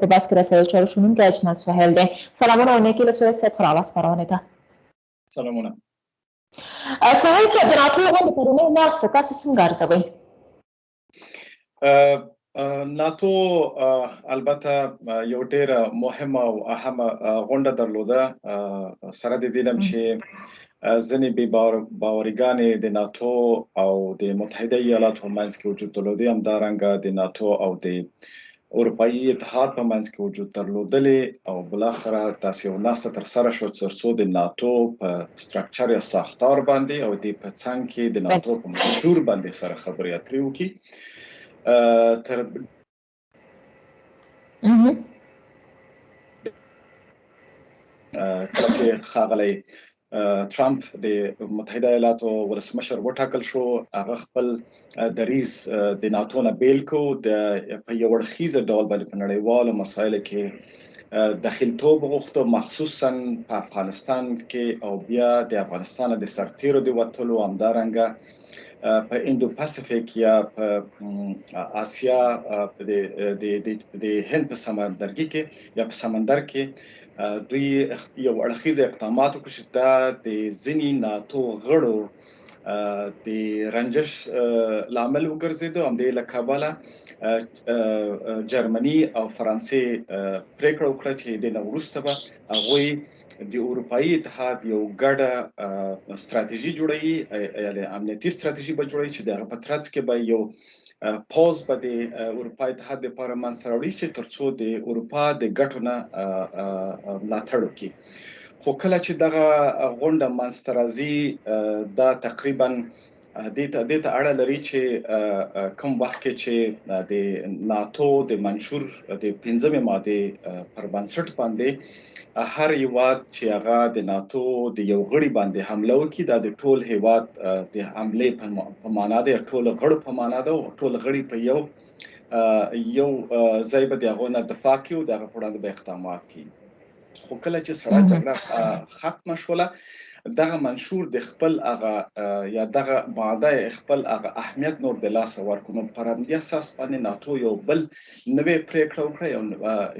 په بس کې د سید چارو شنونکی اجمل سهیل دی سلامونه او نیکې له سید صاحب ښه راغلاست خپرونې ته سلامونه سهیل صاحب د ناټو غونډې پرونۍ ناستې تاسو څنګه ارزوئ ناتو البته یو ډیره مهمه او اهمه غونډه درلوده سره د دې چې ځنې به باورګانې د ناتو او د متحده ایالاتو منځ کې وجود درلودي هم دا رنګ د ناتو او د اروپايي اتحاد په منځ کې وجود درلودلې او بلاخره داسې یو ناسته تر سره شو ترڅو د ناتو په سټرکچر یا ساختار باندې او د په څنګ کې د ناتو په منشور باندې سره خبرې اترې وکړي تر کله چې خاغلی ترامپ د متحده ایالاتو ولسمشر وټاکل شو هغه خپل دریز د ناتو نه بیل کو د په یو اړخیزه ډول باندې په نړیوالو مسایلو کې دخیلتوب غوښتو مخصوصا په افغانستان کې او بیا د افغانستان د سرتیرو د وتلو همدارنګه په اندو پاسفیک یا په آسیا د د د هند په سمندرګي کې یا په سمندر کې دوی یو اړخیز اقدامات وکړ چې دا د ځینی ناتو غړو د رنجش لامل وګرځیدو هم د لکاباله جرمني او فرانسې پریکړه وکړه چې د نورسته به هغه د اروپאי اتحاد یو ګډه ستراتیژي جوړوي یعنی امنیتي ستراتیژي به جوړوي چې د هغه په ترڅ کې به یو پوز به د اروپا اتحاد لپاره من سره وړي چې ترڅو د اروپا د ګټو نه ملاتړ وکړي خو کله چې دغه غونډه منځته راځي دا تقریبا دې ته دې ته اړه لري چې کوم وخت کې چې د ناتو د منشور د 15مې ماده پر بنسټ باندې هر هیواد چې هغه د ناتو د یو غړي باندې حمله وکړي دا د ټول هیواد د حمله په معنا ده ټول غړو په معنا ده او ټول غړي په یو یو ځای به د هغه نه دفاع کوي او د هغه په وړاندې به اقدامات کوي خو کله چې سړه جګړه ختمه شوله دغه منشور د خپل هغه یا دغه ماده خپل هغه اهمیت نور د لاسه ورکونو پر همدې اساس باندې ناتو یو بل نوې پرېکړه وکړه یو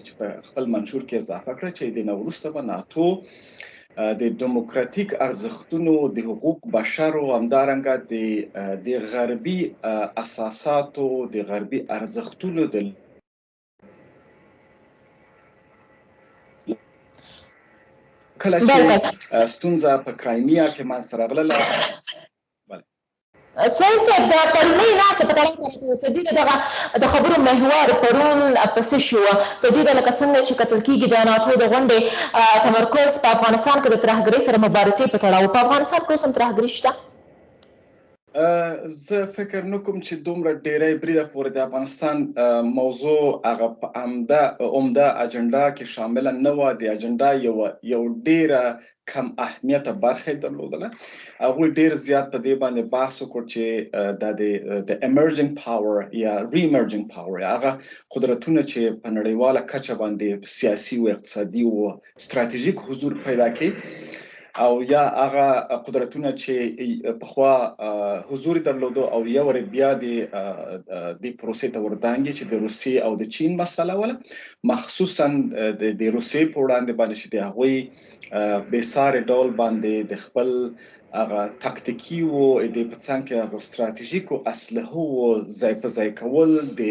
چې په خپل منشور کې اضافه کړه چې د نوروسته به ناتو د دموکراتیک ارزښتونو د حقوق بشر او همدارنګه د د غربي اساساتو د غربي ارزښتونو د کله چې ستونزه په کرایمیا کې منځته راغله سويل صاحب د پرونۍ ناسته په تړاو که راته تر ډېره دغه د خبرو محور پرون په څه شي وه؟ تر ډېره لکه څنګه چې کتل کېږي د ناټو د غونډې تمرکز په افغانستان کې د ترهګرۍ سره مبارزې په تړاو و، په افغانستان کې اوس هم ترهګري شته؟ زه فکر نه کوم چې دومره ډېری بريده پورې د افغانستان موضوع هغه په همده عمده اجنډا کې شامله نه وه، د اجنډا يوه يو ډېره کم اهمیته برخه یې درلودله. هغوی ډېر زیات په دې باندې بحث وکړ چې دا د د ایمرجنګ پاور یا ری ایمرجنګ پاور یا هغه قدرتونه چې په نړیواله کچه باندې سیاسي او اقتصادي او ستراتیژیک حضور پیدا کړي او یا هغه قدرتونه چې پخوا حضور درلودو او یا ور بیا د د پروسې ته وردانګي چې د روسي او د چین مسله ولا مخصوصا د روسي په وړاندې باندې چې د هغوی بې سارې ډول باندې د خپل هغه تاکتیکي او د په څنګ کې هغه ستراتیژیکو اسلحو ځای په ځای کول د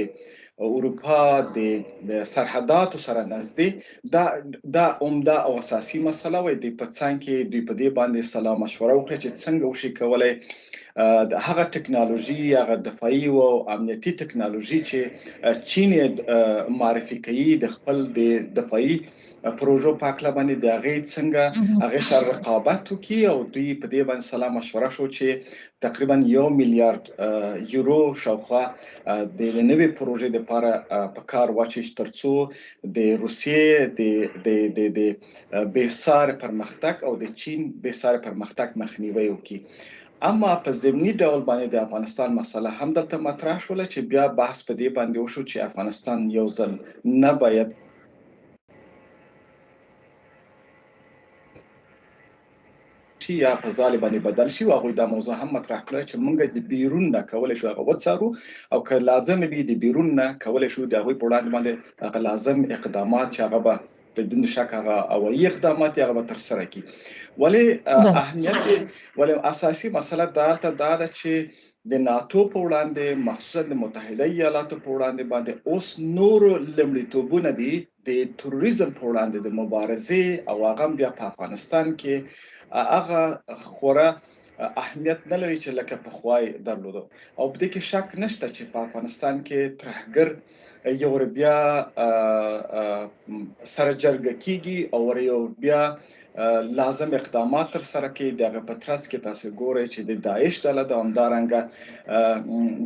اروپا د سرحداتو سره نږدې دا دا عمده او اساسي مسله وي د پڅنګ کې دوی په دې باندې سلام مشوره وکړه چې څنګه وشي کولای د هغه ټکنالوژي هغه دفاعي او امنیتي ټکنالوژي چې چین معرفي کوي د خپل د دفاعي پروژو په هکله باندې د هغې څنګه هغې سره رقابت وکړي او دوی په دې باندې سلا مشوره شو چې تقریبا یو میلیارد یورو شاوخوا د نوې پروژې لپاره په کار واچي ترڅو د روسیې د د د د بیسار پرمختګ او د چین بیسار پرمختګ مخنیوي وکړي اما په زمینی ډول باندې د افغانستان مسله هم دلته مطرح شول چې بیا بحث په دې باندې وشو چې افغانستان یو ځل نه باید چې یا په ځالې باندې بدل شي او هغوی دا موضوع هم مطرح کړه چې موږ د بیرون نه کولی شو هغه وڅارو او که لازم وي د بیرون نه کولی شو د هغوی په وړاندې باندې هغه لازم اقدامات چې هغه به بدون شک هغه هوایي اقدامات هغه به تر سره کی ولی اهمیت ولی اساسي مسله دا ته دا ده چې د ناتو په وړاندې مخصوصا د متحده ایالاتو په وړاندې باندې اوس نورو لمړیتوبونه دي د تروریزم په وړاندې د مبارزې او هغه بیا په افغانستان کې هغه خورا اهمیت نه لري چې لکه پخوای درلودو او په دې کې شک نشته چې په افغانستان کې ترهګر یو ور بیا سره جرګه کیږي او ور یو بیا لازم اقدامات تر سره کوي دغه په ترڅ کې تاسو ګورئ چې د داعش ډله د همدارنګه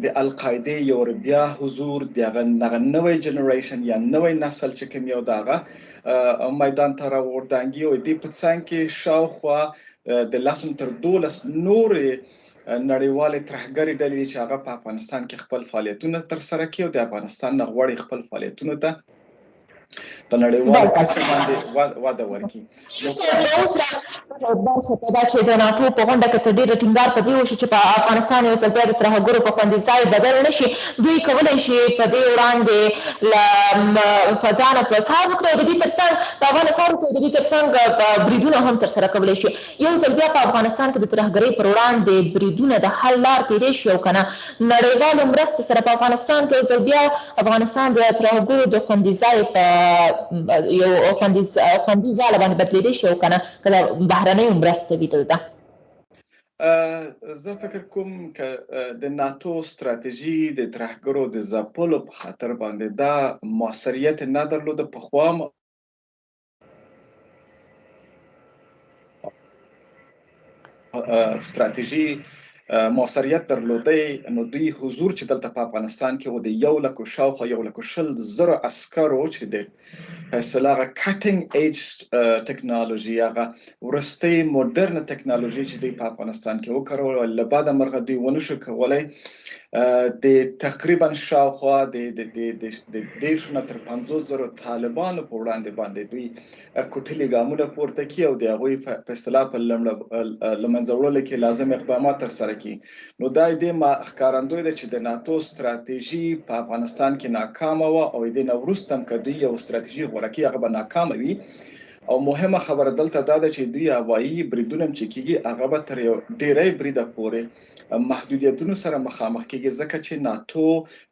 د القاعده یو ور بیا حضور دغه نغه نوې جنریشن یا نوې نسل چې کوم یو دغه میدان ته راوردانګي او د پڅنګ کې شاوخوا د لاسم تر 12 نورې نړیوالې ترهګرې ډلې دي چې هغه په افغانستان کې خپل فعالیتونه تر سره کوي او د افغانستان نه غواړي خپل فعالیتونو ته په نړیواله کچه باندې وده ورکړي برخه په دا چې د ناټو په غونډه کې تر ډېره ټینګار په دې وشو چې په افغانستان یو ځل بیا د ترهګرو په خوندي ځای بدل نه شي دوی کولی شي په دې وړاندې له فضا نه پرسار وکړي او د دې ترڅنګ په افغانستان کې د دې ترڅنګ بریدونه هم ترسره کولی شي یو ځل بیا په افغانستان کې د ترهګرۍ پر وړاندې بریدونه د حل لار کیدای شي او که نه نړیوالو مرستې سره په افغانستان کې یو ځل بیا افغانستان د ترهګرو د خوندي ځای په یو خوندي ځاله باندې بدلیدای شي او که نه که د بهرنیو مرسته وي دلته. زه فکر کوم که د ناتو ستراتیژي د ترهګرو د ځپلو په خاطر باندې دا موثریت نه درلوده پخوا هم ستراتیژي موثریت درلودی نو دوی حضور چې دلته په افغانستان کې و د یو لکو شاوخوا یو لکو شل زره عسکرو چې د فیصله غا کټینګ ایج ټیکنالوژي هغه وروستۍ مدرنه ټکنالوژي چې دوی په افغانستان کې وکړول له بده مرغه دوی ونه شو کولای د تقریبا شاوخوا د د د د د دیرشو نه تر 50 زرو طالبانو په وړاندې باندې دوی کوټلي ګامونه پورته کی او د هغوی په اصطلاح په لمړه لمنځه وړلو کې لازم اقدامات تر سره کی نو دا د ښکارندوی ده چې د ناتو ستراتیژي په افغانستان کې ناکامه و او د نورستم کدی یو ستراتیژي غوړه کی هغه به ناکامه وي او مهمه خبره دلته دا ده چې دوی هوایي بریدونه هم چې کیږي هغه به تر یو ډیری بریده پورې محدودیتونو سره مخامخ کیږي ځکه چې ناتو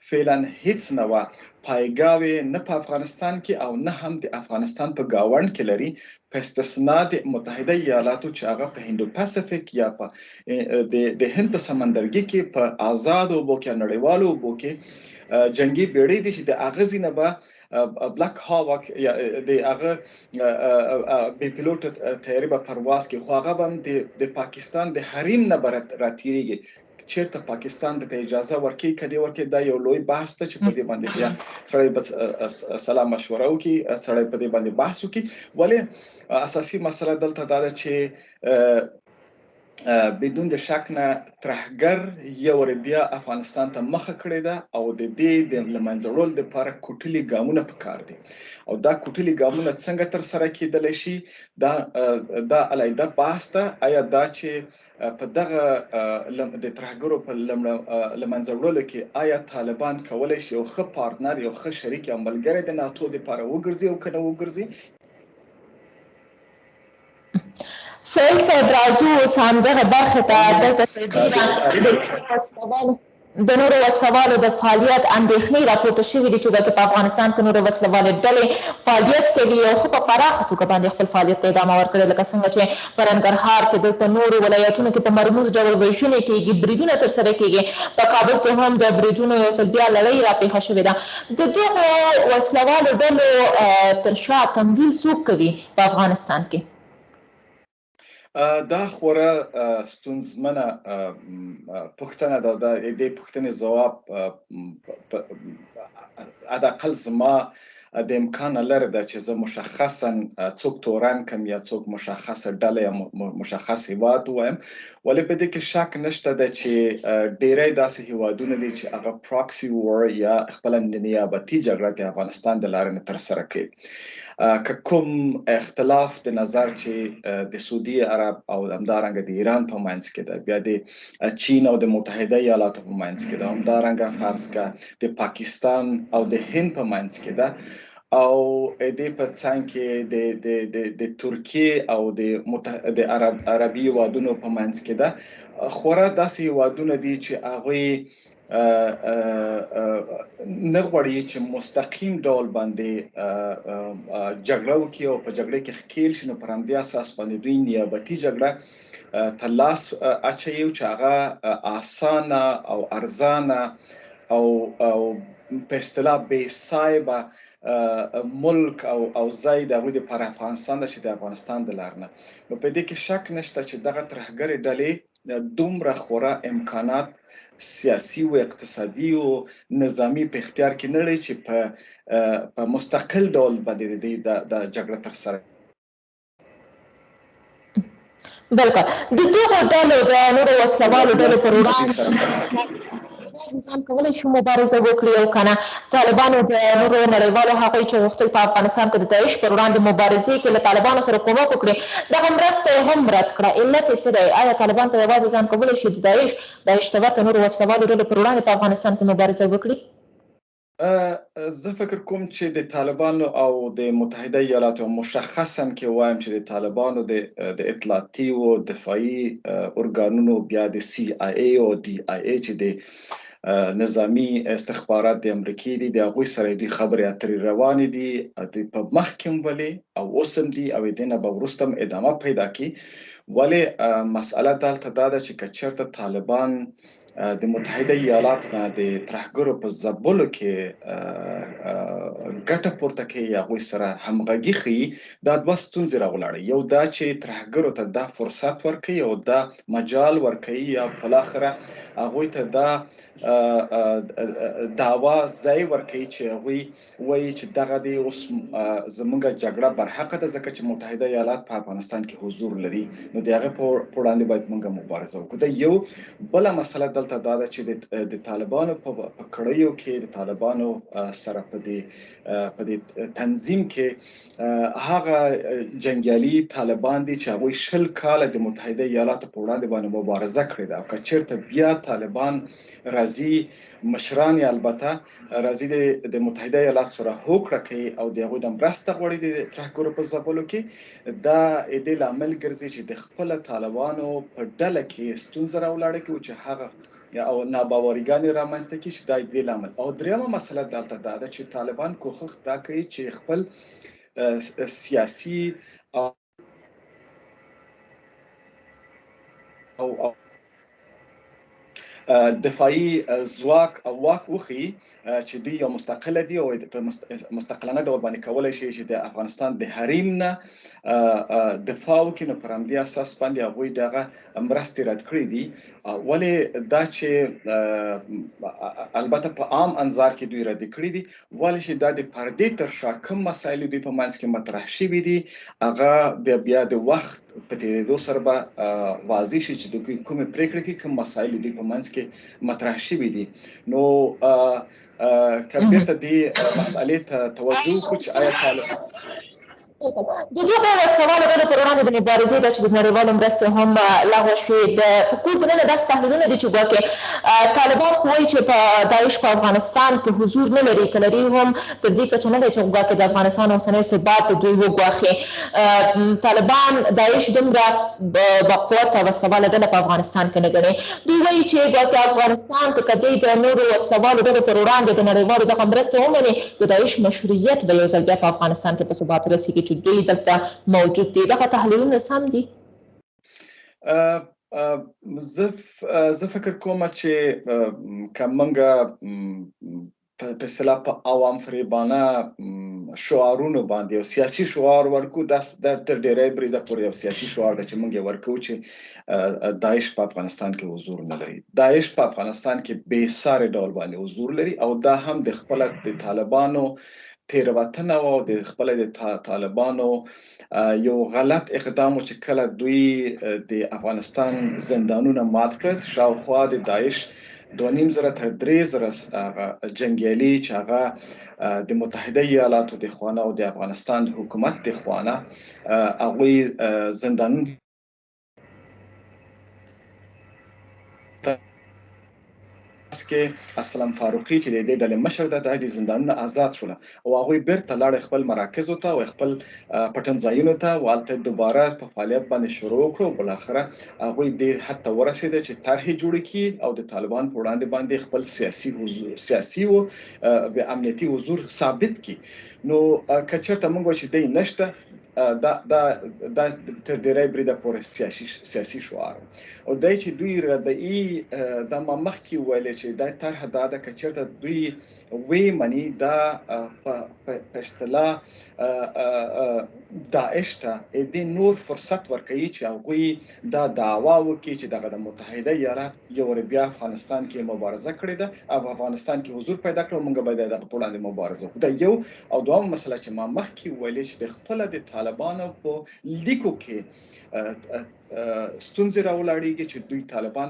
فعلا هیڅ نوع پایګاوې نه په افغانستان کې او نه هم د افغانستان په ګاونډ کې لري په استثنا د متحده ایالاتو چې هغه په هندو پاسفیک یا په د هند په سمندرګي کې په آزاد او بو کې نړیوالو بو کې جنگي بیړۍ دي چې د اغزي نه به بلک هاوک یا د هغه بې پیلوټ طیارې به پرواز کې خو هغه به د پاکستان د حریم نه برت راتیریږي چیرته پاکستان د اجازه ورکړي کدی ورکړي دا یو لوی بحث ته چې په دې باندې بیا سړی بس سلام مشوره وکي سړی په دې باندې بحث وکي ولی اساسي مسله دلته دا ده چې بدون د شک نه ترهګر یو ور بیا افغانستان ته مخه کړې ده او د دې د لمنځړول د لپاره کوټلي ګامونه پکار دي او دا کوټلي ګامونه څنګه تر سره کېدل شي دا دا علایده باسته آیا دا چې په دغه د ترهګرو په لمنځړولو کې آیا طالبان کولای شي یو ښه پارتنر یو ښه شریک یا ملګری د ناتو لپاره وګرځي او کنه وګرځي سویل صاحب راځو اوس همدغه برخې ته دلته سربیره د نورو وسلوالو د فعالیت اندېښنې راپورته شوې دي چې ګواکې په افغانستان کې نورې وسلوالې ډلې فعالیت کوي او ښه په پراخه توګه باندې خپل فعالیت ته ادامه ورکړې لکه څنګه چې په ننګرهار کې دلته نورو ولایتونو کې په مرموز ډول وژنې کېږي بریدونه ترسره کېږي په کابل کې هم د بریدونو یو ځل بیا لړۍ راپېښه شوې ده د دغو وسلوالو ډلو تر شا تمویل څوک کوي په افغانستان کې دا خورا ستونزمنه پوښتنه ده دا د پوښتنې ځواب اداقل زما د امکان لري دا چې زه مشخصا څوک تورن کم یا څوک مشخصه ډله یا مشخص هیواد وایم ولې په دې کې شک نشته دا چې ډیری داسې هیوادونه دي چې هغه پراکسي وار یا خپل نیابتي جګړه د افغانستان د لارې تر سره کوي که کوم اختلاف د نظر چې د سعودي عرب او همدارنګه د ایران په منځ کې ده بیا د چین او د متحده ایالاتو په منځ کې ده همدارنګه فرض که د پاکستان او د هند په منځ کې ده او د په څنګ کې د د د د ترکیه او د متح... د عرب عربي وادونو په منځ کې ده خورا داسې وادونه دي چې هغه نه غواړي چې مستقیم ډول باندې جګړه وکړي او په جګړه کې ښکیل شي نو پر همدې اساس باندې دوی نیابتي جګړه تر لاس اچوي چې هغه اسانه او ارزانه او او په اصطلاح بې صاحبه ملک او او ځای د غوډي پر افغانستان چې د افغانستان د لارنه نو په دې کې شک نشته چې دغه ترهګرې ډلې دومره خورا امکانات سیاسی و اقتصادی و نظامی په اختیار کې نه لري چې په مستقل ډول به د د جګړه تر سره بلکل د دغو ډلو د نورو وسلوالو ډلو پر وړاندې هر انسان کولای شي مبارزه وکړي او کنه طالبانو د نورو نړیوالو هغوی چې غوښتل په افغانستان کې د داعش پر وړاندې مبارزې کې له طالبانو سره کومک وکړي دغه مرسته یې هم رد کړه علت یې څه دی ایا طالبان په یوازې ځان کولای شي د داعش داعش ته ورته نورو وسله والو ډلو پر وړاندې په افغانستان کې مبارزه وکړي. زه فکر کوم چې د طالبانو او د متحده ایالاتو مشخصا کې وایم چې د طالبانو د د اطلاعاتي او دفاعي ارګانونو بیا د سی آی ای او ډي آی ای چې د نظامی استخبارات د امریکې دي د هغوی سره دوی خبرې اترې روانې دي دوی په مخ کې ولې او اوس هم دي او د نه به وروسته هم ادامه پیدا کړي ولې مسئله دلته دا ده چې که چېرته طالبان د متحده ایالاتو نه د ترهګرو په ځپلو کې ګټه پورته کوي هغوی سره همغږي ښیي دا دوه ستونزې راولاړوي یو دا چې ترهګرو ته دا فرصت ورکوي او دا مجال ورکوي یا بالاخره هغوی ته دا دعوا ځای ورکوي چې هغوی وایي چې دغه دی اوس زمونږ جګړه برحقه ده ځکه چې متحده ایالات په افغانستان کې حضور لري نو د هغه په وړاندې باید مونږ مبارزه وکړو دا یو بل مسله دلته دا ده چې د طالبانو په کړیو کې د طالبانو سره په دې په دې تنظیم کې هغه جنگیالي طالبان دي چې هغه شل کال د متحده ایالاتو په وړاندې باندې مبارزه کړې ده او کچیرته بیا طالبان راځي مشران البته راځي د د متحده ایالات سره هوکړه کوي او د هغوی د مرسته غواړي د ترهګرو په ځپلو کې دا د لامل ګرځي چې د خپل طالبانو په ډله کې ستونزه راولاړه کړي چې هغه او ناباوریګانې رامنځته کړي چې دا د لامل او دریمه مسله دلته دا ده چې طالبان کوښښ دا کوي چې خپل سیاسي او او دفاعي ځواک او واک وخی چې دوی یو مستقل دي او په مستقلانه ډول باندې کولای شي چې د افغانستان د حریم نه دفاع وکړي نو پر همدې اساس باندې هغه دغه مرستې رد کړې دي ولې دا چې البته په عام انظار کې دوی رد کړې دي ولې چې دا د پردې تر شا کوم مسایل دوی په منځ کې مطرح شوي دي هغه بیا بیا د وخت په تیریدو سره به واضح شي چې د کومې پریکړې کې کوم مسایل دوی په منځ کې مطرح شوي دي نو کمپیوټر دې مسالې ته توجه وکړي چې آیا د دغو وسلهوالو ډلو پر وړاندې د مبارزې دا چې د نړیوالو مرستې هم لغوه شوې، د په کور دننه داسې تحلیلونه دي چې ګواکې طالبان خو وایي چې په داعش په افغانستان کې حضور نه لري، که لري هم تر دې کچه نه دی چې ګواکې د افغانستان اوسنی ثبات د دوی وګواښي. طالبان داعش دومره با قوته وسلهواله ډله په افغانستان کې نه ګڼي. دوی وایي چې ګواکې افغانستان ته که دوی د نورو وسلهوالو ډلو پر وړاندې د نړیوالو دغه مرستې ومني، د داعش مشروعیت به یو ځل بیا په افغانستان کې په ثبات ورسیږي چې دوی دلته موجود دي دغه تحلیلونه سم دي زه زه فکر کوم چې کومنګه په اصطلاح په عوام فریبانه شعارونو باندې او سیاسي شعار ورکو د تر ډیره بریده پورې او سیاسي شعار د چې مونږ ورکو چې داعش په افغانستان کې حضور نه لري داعش په افغانستان کې بې ساري ډول باندې حضور لري او دا هم د خپل د طالبانو تیروتنه او د خپل د طالبانو یو غلط اقدام چې کله دوی د افغانستان زندانونه مات کړ شاوخوا د داعش دوه نیم زره تر درې زره جنګیالي چې هغه د متحده ایالاتو د خوانه او د افغانستان حکومت د خوانه هغوی زندانونو کې اسلام فاروقي چې د دې ډلې مشر ده د دې زندانونو آزاد شول او هغه بیرته لاړ خپل مراکز ته او خپل پټن ځایونو ته والته دوباره په فعالیت باندې شروع کړو بل اخره هغه دې حتی ورسید چې طرح جوړ کی او د طالبان په وړاندې باندې خپل سیاسي حضور سیاسي او امنیتي حضور ثابت کی نو کچرته موږ چې دې نشته دا دا دا تر ډیره بریده پورې سیاسي سیاسي شعار او دای چې دوی ردئی د ما مخکې ویل چې دا طرح دا د کچرته دوی وی منی دا په اصطلاح داعش ته د نور فرصت ورکړي چې هغه دا دعوا وکړي چې دغه د متحده ایالات یو وارې بیا افغانستان کې مبارزه کړې ده او په افغانستان کې حضور پیدا کړ او موږ باید دغه په وړاندې مبارزه وکړو دا یو او دوامه مسله چې ما مخکې ویلې چې د خپل د طالبانو په لیکو کې ستونزې راولاړېږي چې دوی طالبان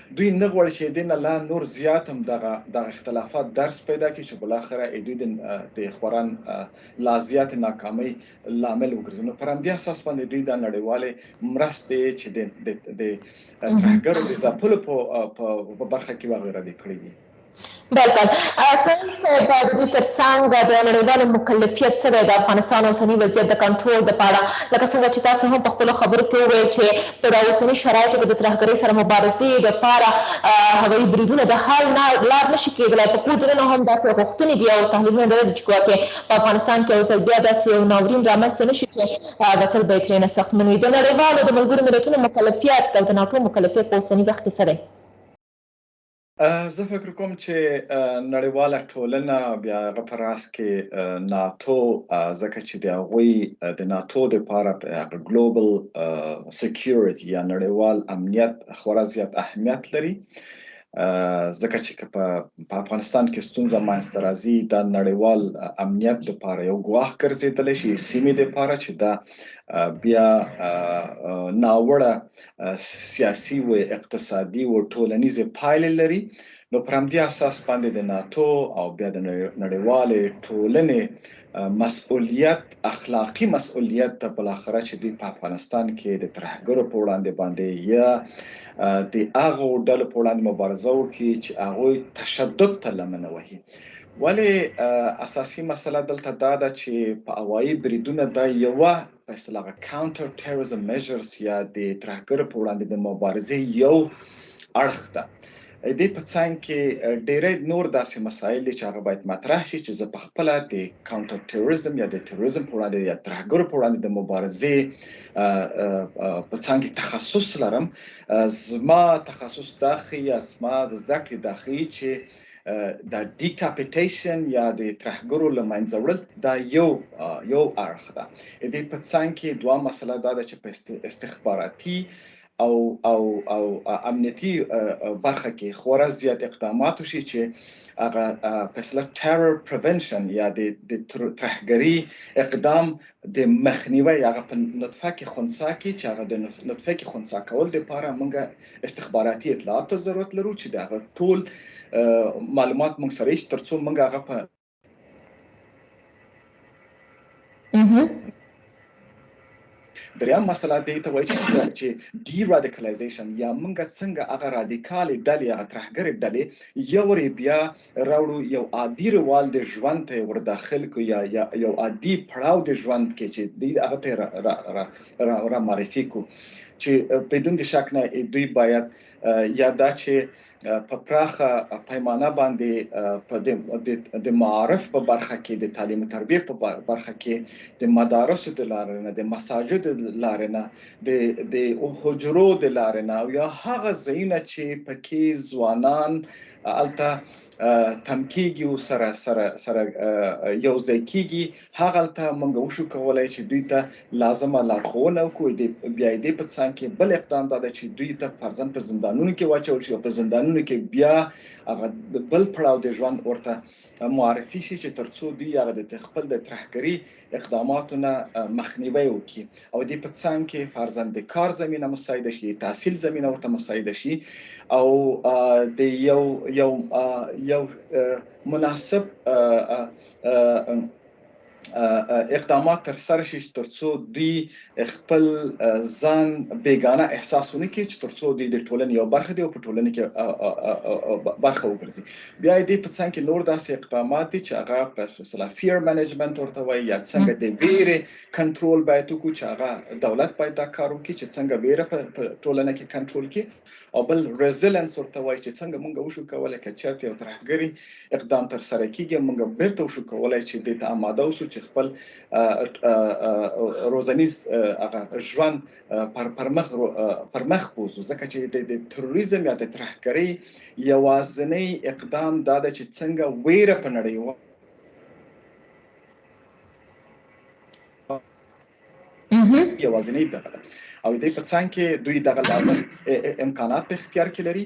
دوی نه غواړي چې دې نه لا نور زیات هم دغه دغه اختلافات درس پیدا کړي چې بالاخره دوی د د خورا لا زیات ناکامۍ لامل وګرځي نو پر همدې اساس باندې دوی د نړیوالې مرستې چې د د ترهګرو د ځپلو په برخه کې وغیره دي کړې دي بلکل سهیل صاحب د دې تر څنګ د نړیوالو مکلفیت څه دی د افغانستان اوسنی وضعیت د کنټرول د پاره لکه څنګه چې تاسو هم په خپلو خبرو کې وویل چې په دا اوسنی شرایطو کې د ترهګرۍ سره مبارزې د پاره هوایي بریدونه د حل نه لار نشي کېدلای په کور دننه هم داسې غوښتنې دي او تحلیلونه ډېر دي چې ګواکې په افغانستان کې یو ځل بیا داسې یو ناورین رامنځته نه شي چې به تل به یې ترېنه سختمن وي د نړیوالو د ملګرو ملتونو مکلفیت او د ناټو مکلفیت په اوسني وخت کې څه دی زه فکر کوم چې نړیواله ټولنه بیا هغه په راس کې ناتو ځکه چې د هغوی د ناتو لپاره هغه ګلوبل سکیورټي یا نړیوال امنیت خورا زیات اهمیت لري ځکه چې په افغانستان کې ستونزه مانسته راځي د نړیوال امنیت لپاره یو ګواښ ګرځیدل شي سیمې لپاره چې دا بیا ناوړه سیاسي و اقتصادي و ټولنیزې پایلې لري نو پر همدې اساس باندې د ناتو او بیا د نړیوالې ټولنې مسؤلیت اخلاقی مسؤلیت ته بل اخره چې دوی په افغانستان کې د ترهګرو په وړاندې باندې یا د هغه ډلو په وړاندې مبارزه وکړي چې هغه تشدد ته لمنه وهي ولی اساسی مسله دلته دا ده چې په هوایی بریدونه دا یو په اصطلاح هغه کاونټر ټیرریزم میجرز یا د ترهګرو په وړاندې د مبارزې یو اړخ ده دې په څنګ کې ډېری نور داسې مسایل دي چې هغه باید مطرح شي چې زه په خپل د کاونټر ټیرریزم یا د ټیرریزم په وړاندې یا ترهګرو په وړاندې د مبارزې په څنګ کې تخصص لرم زما تخصص داخی یا زما د زده کړې داخی چې د ډیکاپیټیشن یا د ترهګرو لمنځه وړل دا یو یو اړخ ده د دې په څنګ کې دوه مسله دا ده چې په استخباراتي او او او امنیتي برخه کې خورا زیات اقدامات وشي چې هغه فیصله ټیرر پریونشن یا د ترهګری اقدام د مخنیوي هغه په نطفه کې خنثا کې چې هغه د نطفه کې خنثا کول د لپاره موږ استخباراتي اطلاعات ته ضرورت لرو چې دا ټول معلومات موږ سره یې ترڅو موږ هغه په دریم مسله دې ته وایي چې ډي رادیکالایزیشن یا موږ څنګه هغه رادیکال ډلې هغه ترهګر ډلې یو ری بیا راوړو یو عادی روال د ژوند ته یې ورداخل کړو یا یا یو عادی پړاو د ژوند کې چې دی هغه ته را, را, را, را, را معرفي کړو چې بدون د شک نه دوی باید یا دا چې په پراخه پیمانه باندې په د د معارف په برخه کې د تعلیم او تربیه په برخه کې د مدارس د لارې نه د مساجد د لارې نه د د حجرو د لارې نه او یا هغه ځایونه چې پکې ځوانان هلته تم کیږي او سره سره سره یو ځای کیږي هغلته موږ وشو کولای چې دوی ته لازمه لارښوونه وکړو د بیا دې په څنګ کې بل اقدام دا چې دوی ته فرزن په زندانونو کې واچول شي او په زندانونو کې بیا هغه بل پړاو د ژوند ورته معرفي شي چې تر څو دوی هغه د خپل د ترهګري اقداماتو نه مخنیوی وکړي او دې په څنګ کې فرضاً د کار زمينه مساعده شي د تحصیل زمينه ورته مساعده شي او د یو یو یو مناسب اقدامات تر سره شي چې ترڅو دوی خپل ځان بیگانه احساس ونه کړي چې ترڅو دوی د ټولنې یو برخه دي او په ټولنه کې برخه وګرځي بیا دې په څنګ کې نور داسې اقدامات دي چې هغه په اصطلاح فیر منیجمنت ورته وایي یا څنګه د ویرې کنټرول باید وکړو چې هغه دولت باید دا کار وکړي چې څنګه ویره په ټولنه کې کنټرول کړي او بل ریزیلنس ورته وایي چې څنګه موږ وشو کولای چې چرته یو ترهګری اقدام تر سره کیږي موږ بیرته وشو کولای چې د ته آماده اوسو چې خپل روزنیز هغه ژوند پر پرمخ پرمخ بوزو ځکه چې د تروریزم یا د ترهګرۍ یوازنی اقدام دا ده چې څنګه ویره په نړیوال یوازینی دغه ده او د په څنګ کې دوی دغه لازم امکانات په اختیار کې لري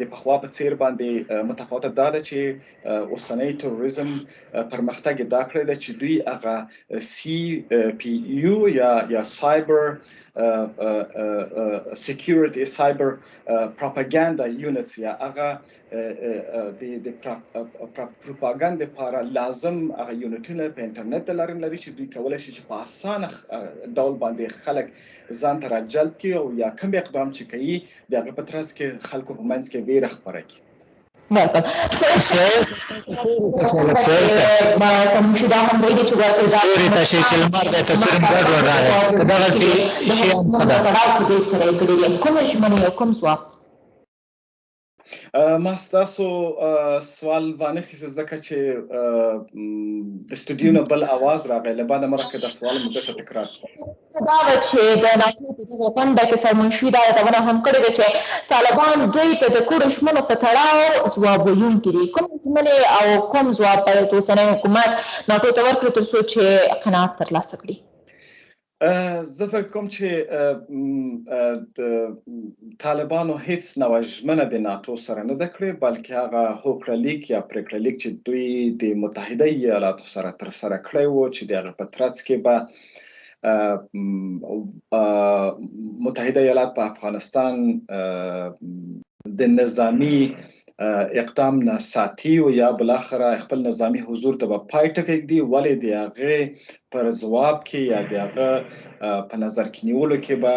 د پخوا په څیر باندې متفاوته دا ده چې اوسنۍ تروریزم پرمختګ دا کړی دی چې دوی هغه سی پی یو یا یا سایبر سکیورټي سایبر پروپاګاندا یونټس یا هغه د د پروپاګند لپاره لازم هغه یونټونه په انټرنیټ د لارې لري چې دوی کولای شي چې په اسانه ډول باندې خلک ځان ته راجلب کړي او یا کوم اقدام چې کوي د هغه په ترڅ کې خلکو په منځ کې ویره خپره کړي Welcome. So, شدا هم دی چې ورته دا سوري ته شي چې لمر د تصویر ګډ وډ راغی کدا غسی شي هم خدا کړه چې دې سره کړی کوم ژمنه کوم ځواب ما ستاسو سوال باندې خې ځکه چې د استودیو نه بل आवाज راغی له بعد مرکه د سوال مده ته تکرار دا و چې د ناتو د دغه غونډه کې سرمنشي دا یادونه هم کړې ده چې طالبان دوی ته د کړو ژمنو په تړاو ځواب ویونکي دي کوم ژمنې او کوم ځواب باید اوسنی حکومت ناتو ته ورکړي ترڅو چې قناعت ترلاسه کړي زه فکر کوم چې د طالبانو هیڅ نوع ژمنه د ناتو سره نه ده کړې بلکې هغه هوکړه لیک یا پریکړه لیک چې دوی د متحده ایالاتو سره تر سره کړی وو چې د هغه په ترڅ کې به متحده ایالات په افغانستان د نظامی اقدام نه ساتي او یا بلاخره خپل نظامی حضور ته به پای ټکی ږدي ولې د هغه پر ځواب کې یا د هغه په نظر کې نیولو کې به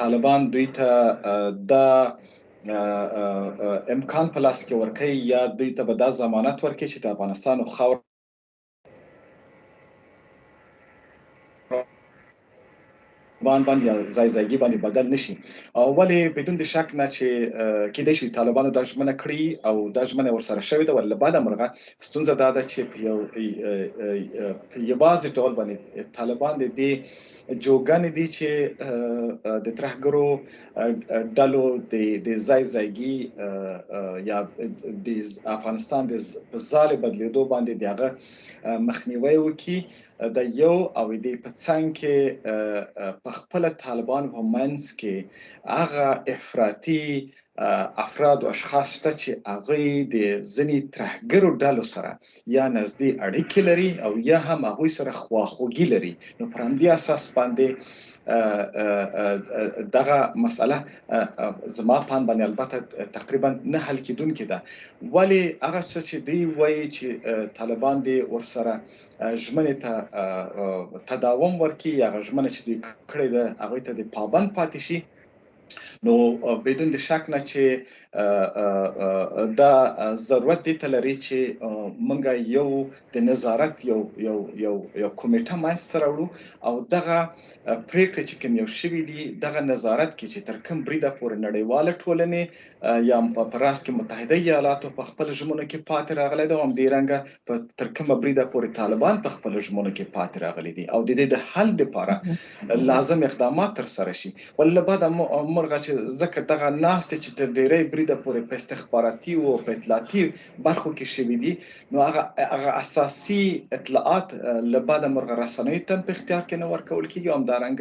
طالبان دوی ته د امکان په لاس کې ورکړي یا دوی ته به دا ضمانت ورکړي چې د افغانستان خاور طالبان باندې یا ځای ځایګي باندې بدل نشي او ولې بدون د شک نه چې کې د شي طالبانو د ژمنه کړی او د ژمنه ورسره شوې ده ول بعد مرغه ستونزه دا ده چې په یو یوازې ډول باندې طالبان د دې جوګانې دي چې د ترهګرو ډلو د د ځای ځایګي یا د افغانستان د ځاله بدلیدو باندې دغه مخنیوي وکي د یو او د پڅنګ کې په خپل طالبان په منځ کې هغه افراطي افراد او اشخاص شته چې هغوی د ځینې ترهګرو ډلو سره یا نږدې اړیکې لري او یا هم هغوی سره خواخوږي لري نو پر همدې اساس باندې دغه مسله زما پام باندې البته تقریبا نه حل کیدونکې ده ولی هغه څه چې دی وایي چې طالبان دی ورسره ژمنه ته تداوم ورکړي یا ژمنه چې دوی کړې ده هغه ته د پابند پاتې شي نو بدون د شک نه چې دا ضرورت دې ته لري چې موږ یو د نظارت یو یو یو یو کمیټه منځته راوړو او دغه پریکړې چې کوم یو شوي دي دغه نظارت کې چې تر کوم بریده پورې نړیواله ټولنې یا هم په راس کې متحده ایالاتو په خپل ژمنو کې پاتې راغلی دی او همدې رنګه په تر کومه بریده پورې طالبان په خپل ژمنو کې پاتې راغلي دي او د دې د حل لپاره لازم اقدامات تر سره شي ولې له بعده مرغه چې ځکه دغه ناستې چې تر ډیری بریده پورې په استخباراتي او په اطلاعاتي برخو کې شوي دي نو هغه هغه اساسي اطلاعات له بده مرغه رسنیو ته په اختیار کې نه ورکول کیږي هم دارنګ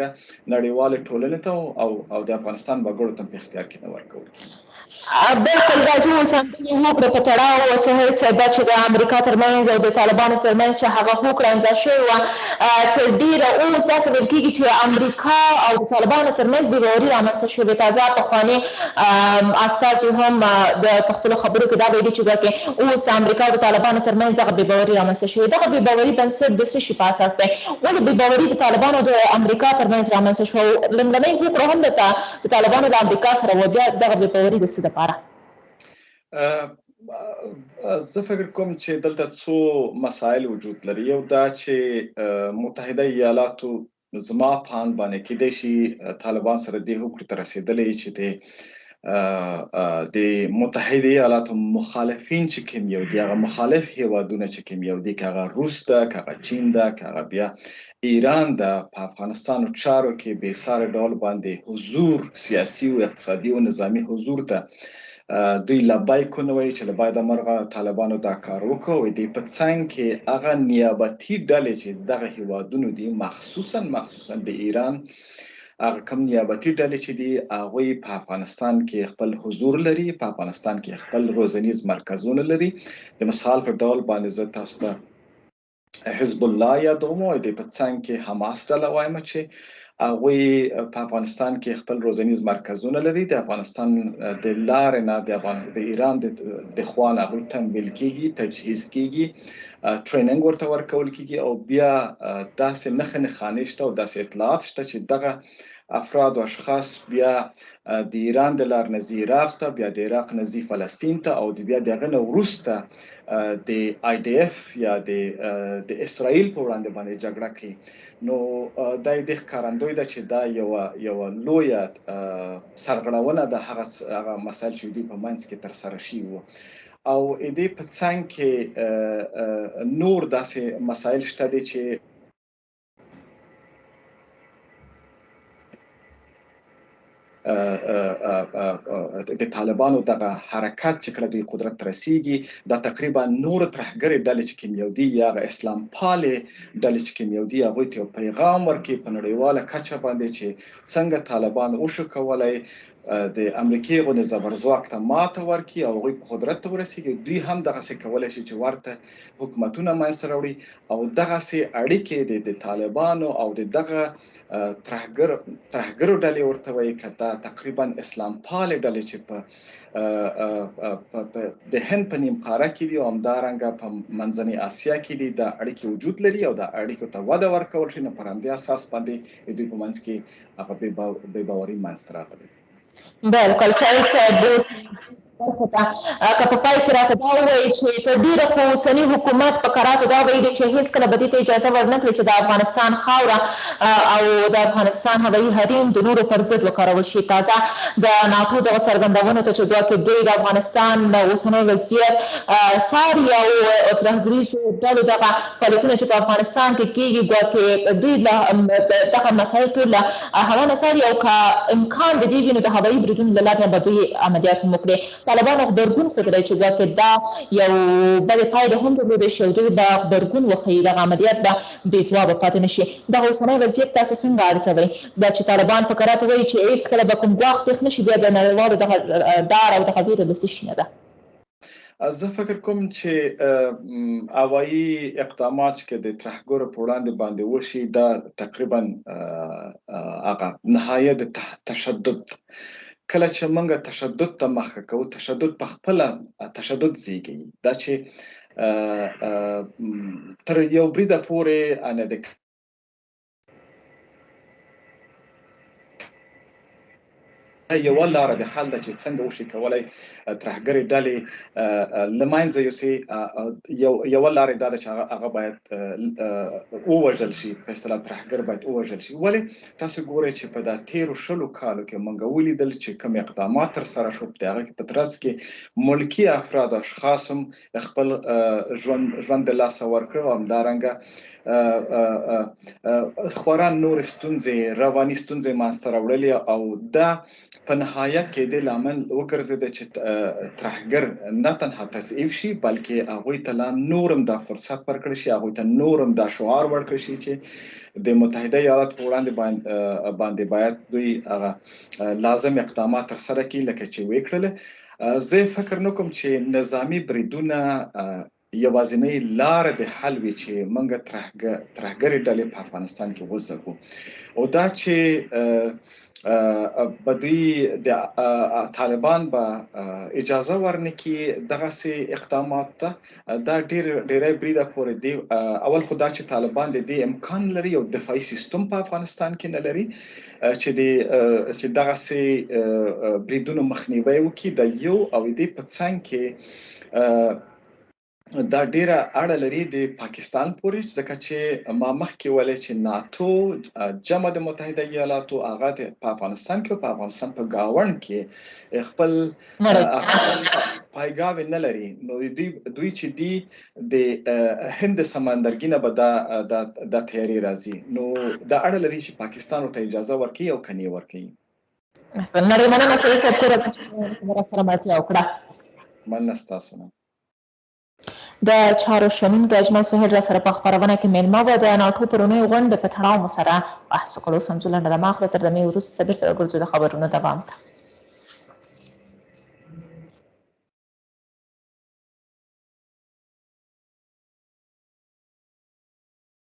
نړیوال ټولنې ته او او د افغانستان وګړو ته په اختیار کې نه ورکول کیږي بلکل دا چې اوس همدغه هوکړه په تړاو وسهیل صاحب دا چې د امریکا ترمنځ او د طالبانو ترمنځ چې هغه هوکړه امضا شوې وه تر ډیره اوس داسې ویل کیږي چې امریکا او د طالبانو ترمنځ بې باوري رامنځته شوې تازه پخواني استازو هم د په خپلو خبرو کې دا ویلي چې ګواکې اوس د امریکا او د طالبانو ترمنځ دغه بې باوري رامنځته شوې. دغه بې باوري بنسټ د څه شي په اساس دی؟ ولې بې باوري د طالبانو او د امریکا ترمنځ رامنځته شوه او لومړنۍ هوکړه هم د د طالبانو له امریکا سره وه؟ بیا دغه بې باوري د څه لپاره؟ زه فکر کوم چې دلته څو مسایل وجود لري، یو دا چې متحده ایالاتو نو زما په اند باندې کېدای شي طالبان سره دې هوکړې ته رسېدلی یي چې د د متحده ایالاتو مخالفین چې کوم یو دي هغه مخالف هیوادونه چې کوم یو دي که هغه روس ده که هغه چین ده که هغه بیا ایران ده په افغانستان چارو کې بې ساري ډول باندې حضور سیاسي او اقتصادي او نظامی حضور ته دوی لبیک ونه ویل چې له بده مرغه طالبانو دا کار وکړ او دې په څنګ کې هغه نیابتي ډلې چې دغه هیوادونو دي مخصوصا مخصوصا د ایران هغه کم نیابتي ډلې چې دي هغه په افغانستان کې خپل حضور لري په افغانستان کې خپل روزنیز مرکزونه لري د مثال په ډول باندې زه تاسو ته حزب الله یادوم او د په څنګ کې حماس ډله وایم چې هغوی په افغانستان کې خپل روزنیز مرکزونه لري د افغانستان د لارې نه د افغان د ایران د خوا نه هغوی تمویل کیږي تجهیز کیږي ټریننګ ورته ورکول کیږي او بیا داسې نخې نخانې شته او داسې اطلاعات شته چې دغه افراد او اشخاص بیا د ایران د لار نزی عراق ته بیا د عراق نزی فلسطین ته او بیا دغه نه ورسته د آی ډی اف یا د د اسرائیل په وړاندې باندې جګړه کوي نو دا د ښکارندوی ده چې دا یو یو لوی سرغړونه ده هغه هغه مسایل چې دوی په منځ کې تر سره شي وو او اې دې په څنګ کې نور داسې مسایل شته دي چې د طالبانو دغه حرکت چې کله دوی قدرت ته رسیږي دا تقریبا نور ترهګرې ډلې چې کیمیاودي یا اسلام پالې ډلې چې کیمیاودي هغه ته پیغام ورکړي په نړیواله کچه باندې چې څنګه طالبان او شو کولای د امریکای غو زبرځواک ته ماته ورکړي او غوي په قدرت ته ورسیږي دوی هم دغه څه کولای شي چې ورته حکومتونه منځ راوړي او دغسې اړیکې دې د طالبانو او د دغه ترهګر ترهګرو ډلې ورته وایي که دا تقریبا اسلام پالې ډلې چې په د هند په نیم قاره کې دي او همدارنګه په منځنۍ اسیا کې دي دا اړیکې وجود لري او دا اړیکو ته وده ورکول شي نو پر همدې اساس باندې د دوی په منځ کې هغه بې باوري منځته راغلې بلکل سعید صاحب دوست برخه ته که په پای کې راته دا ووایي چې تر ډیره خو اوسني حکومت په کراتو دا ویلي چې هیڅکله به دې ته اجازه ورنکړي چې د افغانستان خاوره او د افغانستان هوایي حریم د نورو پر ضد وکارول شي تازه د ناټو دغه څرګندونو ته چې ګواکې دوی د افغانستان د اوسنی وضعیت څاري او ترهګریزو ډلو دغه فعالیتونه چې په افغانستان کې کیږي ګواکې دوی له دغه مسایل ټول هغه نه څاري او که امکان د دې وي نو د هوایي بریدونو له لارې نه به دوی عملیات هم وکړي. طالبانو غبرګون ښودلی چې ګواکې دا یو بدې پایلې هم درلودای شي او دوی به غبرګون وښيي، دغه عملیات به بې ځوابه پاتې نه شي. دغه اوسنی وضعیت تاسې څنګه ارزوئ؟ دا چې طالبان په کراتو وایي چې هېڅکله به کوم ګواښ پېښ نه شي، بیا د نړیوالو دغه ډار او دغه وېره له څه شي نه ده؟ زه فکر کوم چې هوایي اقدامات چې د ترهګرو په وړاندې باندې وشي دا تقریبا هغه نهایت تشدد کله چې موږ تشدد ته مخه کوو تشدد په خپل تشدد زیږي دا چې تر یو بریده پورې ان د یوه لاره د حل ده چې څنګه وشي کولای ترهګرې ډلې له منځه یوسي یوه لاره دا ده چې هغه باید ووژل شي په اصطلاح ترهګر باید ووژل شي ولې تاسو ګورئ چې په دا تیرو شلو کالو کې موږ ولیدل چې کوم اقدامات تر سره شو په هغه کې په ترڅ کې ملکی افراد او اشخاص هم خپل ژوند ژوند د لاسه ورکړ او همدارنګه خورا نور ستونزې رواني ستونزې مانسته راوړلې او دا په نهایت کې د لامل وګرځید چې ترهګر نه تنها تضعیف شي بلکې هغه ته لا نورم دا فرصت ورکړ شي هغه ته نورم دا شعار ورکړ شي چې د متحده ایالات په وړاندې باندې باید دوی هغه لازم اقدامات تر سره کړي لکه چې وکړل زه فکر نکوم چې نظامی بریدونه یوازینۍ لاره د حل وي چې موږ ترهګه ترهګرې ډلې په افغانستان کې وځپو او دا چې به دوی د طالبان به اجازه ورنکي دغه سي اقدامات ته دا ډیر ډیره بریده پورې دی اول خو دا چې طالبان د دې امکان لري او دفاعي سیستم په افغانستان کې نه لري چې د چې دغه سي بریدونو مخنیوي وکړي د یو او دې په څنګ کې دا ډیره اړه لري د پاکستان پورې ځکه چې ما مخکې ولې چې ناتو جمع د متحده ایالاتو هغه په افغانستان کې په افغانستان په گاون کې خپل پایګاوې نه لري نو دوی دوی چې دی د هند سمندرګي نه به دا د تیاری راځي نو دا اړه لري چې پاکستان ورته اجازه ورکړي او کني ورکړي نړۍ مننه سید صاحب کور ته چې را سره ملتیا وکړه مننه ستاسو نه د چارو شنونکی اجمل سهیل را سره په خپرونه کې میلمه و د ناټو پر اونیو غونډې په تړاو مو سره بحث وکړ اوس هم ځو لنډه دمه اخلو تر دمې وروسته بیرته راګرځو د خبرونو دوام ته